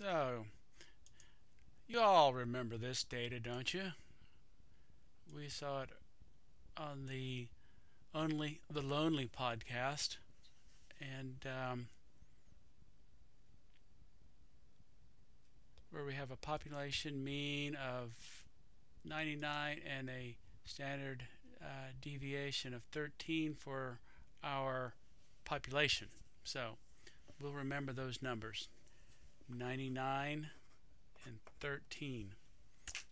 So, you all remember this data, don't you? We saw it on the only the lonely podcast, and um, where we have a population mean of 99 and a standard uh, deviation of 13 for our population. So we'll remember those numbers 99 and 13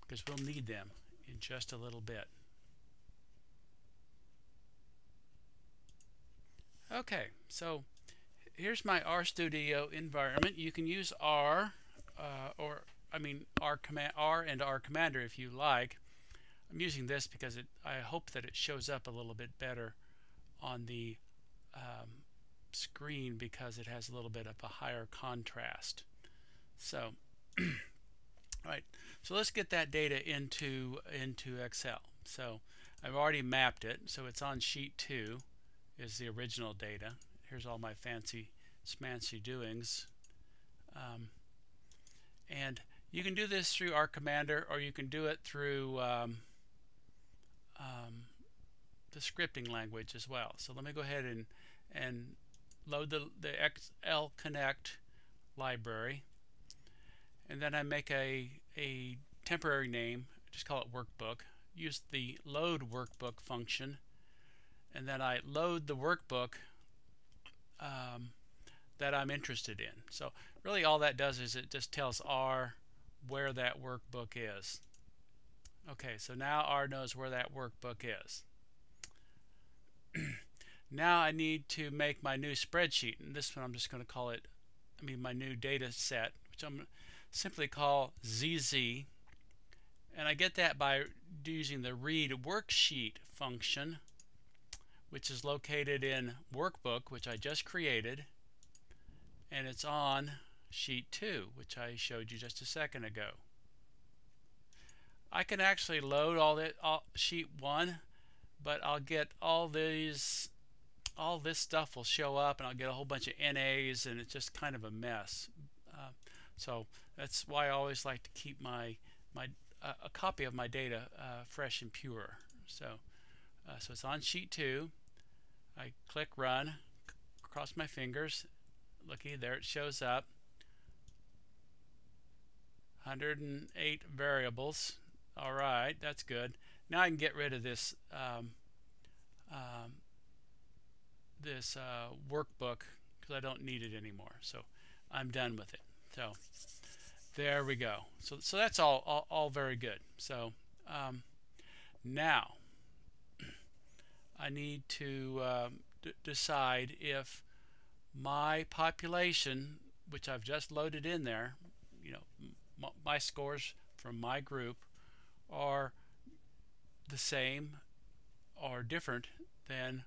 because we'll need them in just a little bit. Okay, so here's my RStudio environment. You can use R uh, or I mean R command R and R commander if you like. I'm using this because it, I hope that it shows up a little bit better on the um, screen because it has a little bit of a higher contrast. So, right. So let's get that data into into Excel. So I've already mapped it. So it's on sheet two is the original data. Here's all my fancy smancy doings. Um, and you can do this through R Commander or you can do it through um, um, the scripting language as well. So let me go ahead and, and load the, the XLConnect library. And then I make a, a temporary name, just call it workbook. Use the load workbook function. And then I load the workbook um, that I'm interested in. So really all that does is it just tells R where that workbook is. Okay, so now R knows where that workbook is. now I need to make my new spreadsheet, and this one I'm just going to call it, I mean my new data set, which I'm simply call ZZ. And I get that by using the read worksheet function, which is located in workbook, which I just created, and it's on sheet 2, which I showed you just a second ago. I can actually load all that all, sheet 1, but I'll get all these all this stuff will show up and I'll get a whole bunch of NAs and it's just kind of a mess. Uh, so that's why I always like to keep my my uh, a copy of my data uh, fresh and pure. So uh, so it's on sheet 2. I click run, cross my fingers. Looky, there it shows up. 108 variables. All right, that's good. Now I can get rid of this um, um, this uh, workbook because I don't need it anymore. So I'm done with it. So there we go. So so that's all all, all very good. So um, now I need to um, decide if my population, which I've just loaded in there, you know, my scores from my group are the same or different than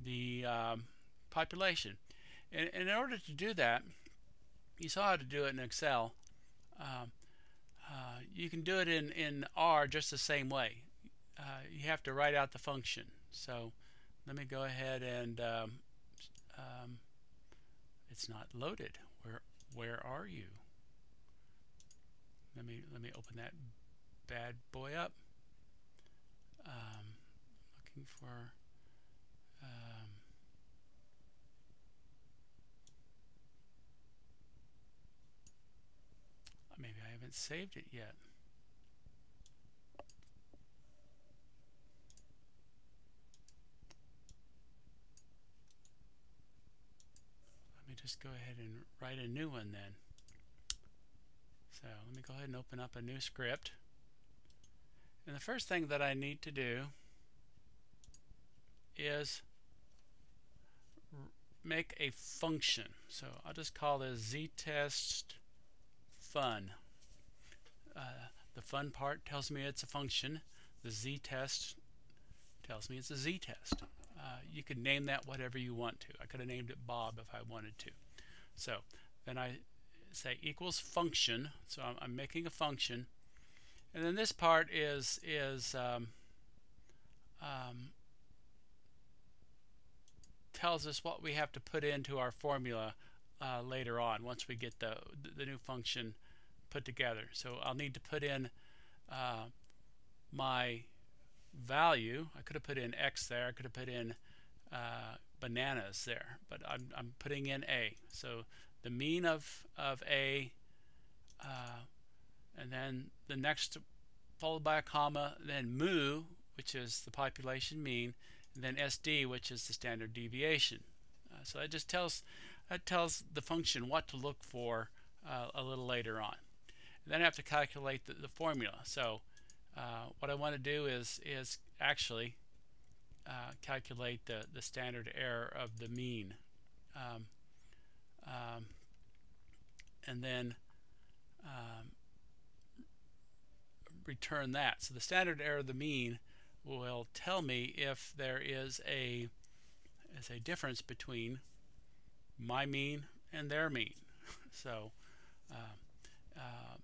the um, population. And, and, in order to do that, you saw how to do it in Excel. Um, uh, you can do it in, in R just the same way. Uh, you have to write out the function. So let me go ahead and um, um, it's not loaded. Where where are you? Let me let me open that bad boy up. Um, looking for um, maybe I haven't saved it yet. Let me just go ahead and write a new one then. So let me go ahead and open up a new script. And the first thing that I need to do is make a function. So I'll just call this ztest fun. Uh, the fun part tells me it's a function. The z-test tells me it's a z-test. Uh, you can name that whatever you want to. I could have named it Bob if I wanted to. So then I say equals function. So I'm, I'm making a function. And then this part is, is um, um, tells us what we have to put into our formula uh, later on once we get the, the new function put together. So I'll need to put in uh, my value. I could have put in X there. I could have put in uh, bananas there, but I'm, I'm putting in A. So the mean of, of A, uh, and then the next followed by a comma, then mu, which is the population mean, and then SD, which is the standard deviation. Uh, so that just tells that tells the function what to look for uh, a little later on. Then I have to calculate the, the formula. So uh, what I want to do is is actually uh, calculate the, the standard error of the mean. Um, um, and then um, return that. So the standard error of the mean will tell me if there is a is a difference between my mean and their mean. so uh, uh,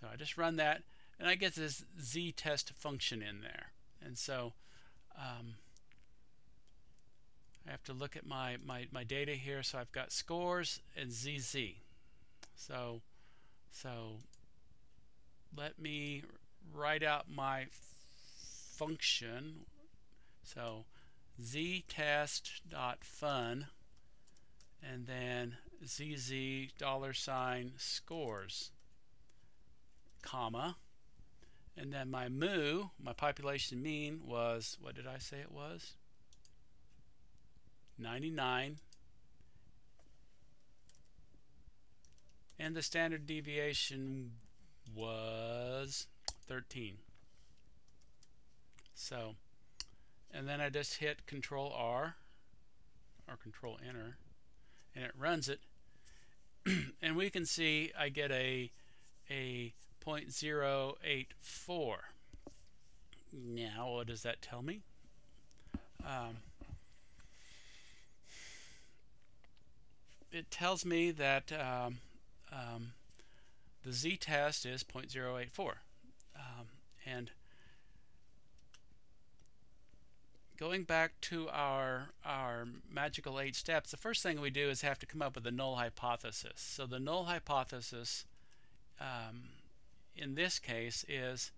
so I just run that and I get this z-test function in there. And so um, I have to look at my, my, my data here. So I've got scores and ZZ. So, so let me write out my function. So ztest.fun and then zz dollar sign scores comma and then my mu, my population mean was, what did I say it was? 99. And the standard deviation was 13. So, and then I just hit Control R or Control Enter, and it runs it. and we can see I get a a 0.084. Now, what does that tell me? Um, it tells me that um, um, the z-test is 0.084. Um, and going back to our, our magical eight steps, the first thing we do is have to come up with a null hypothesis. So the null hypothesis um, in this case is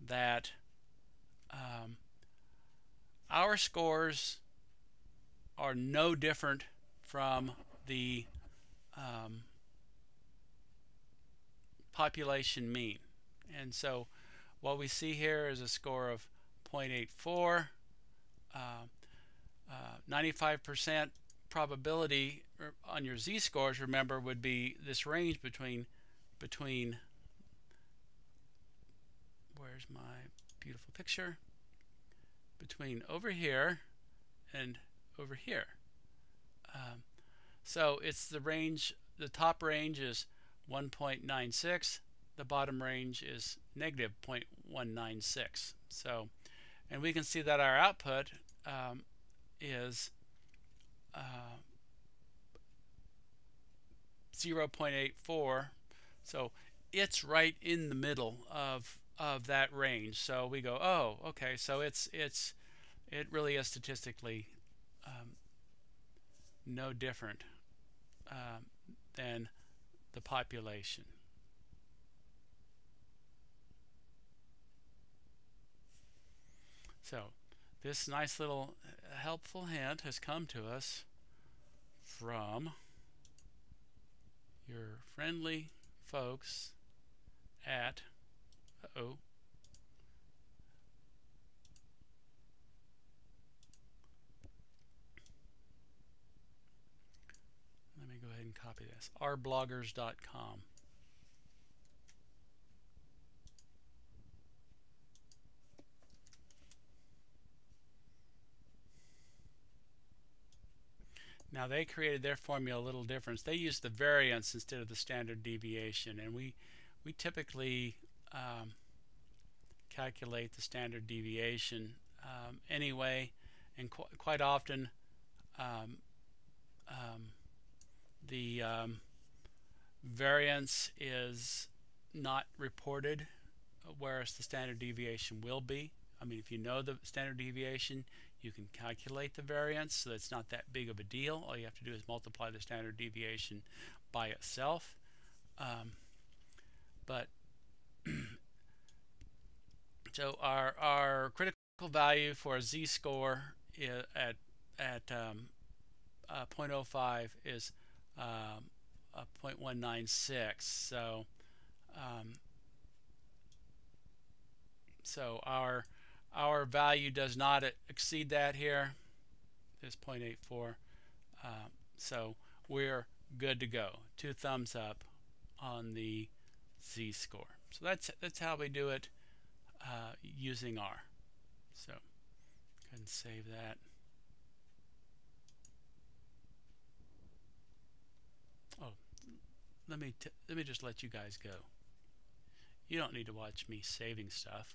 that um, our scores are no different from the um, population mean. And so what we see here is a score of 0.84, 95% uh, uh, probability on your z-scores, remember, would be this range between between where's my beautiful picture? Between over here and over here. Um, so it's the range the top range is 1.96 the bottom range is negative 0.196 so and we can see that our output um, is uh, 0.84 so it's right in the middle of of that range. So we go, oh, okay, so it's it's it really is statistically um, no different um, than the population. So this nice little helpful hint has come to us from your friendly folks at uh-oh. Let me go ahead and copy this. Rbloggers.com Now they created their formula a little different. They used the variance instead of the standard deviation, and we we typically um, calculate the standard deviation um, anyway, and qu quite often um, um the um, variance is not reported, whereas the standard deviation will be. I mean, if you know the standard deviation, You can calculate the variance, so it's not that big of a deal. All you have to do is multiply the standard deviation by itself. Um, but so our our critical value for a z-score at at um, uh, 0.05 is um, 0.196. So um, so our our value does not exceed that here. Is 0.84. Uh, so we're good to go. Two thumbs up on the z-score. So that's that's how we do it uh, using R. So go ahead and save that. Oh, let me let me just let you guys go. You don't need to watch me saving stuff.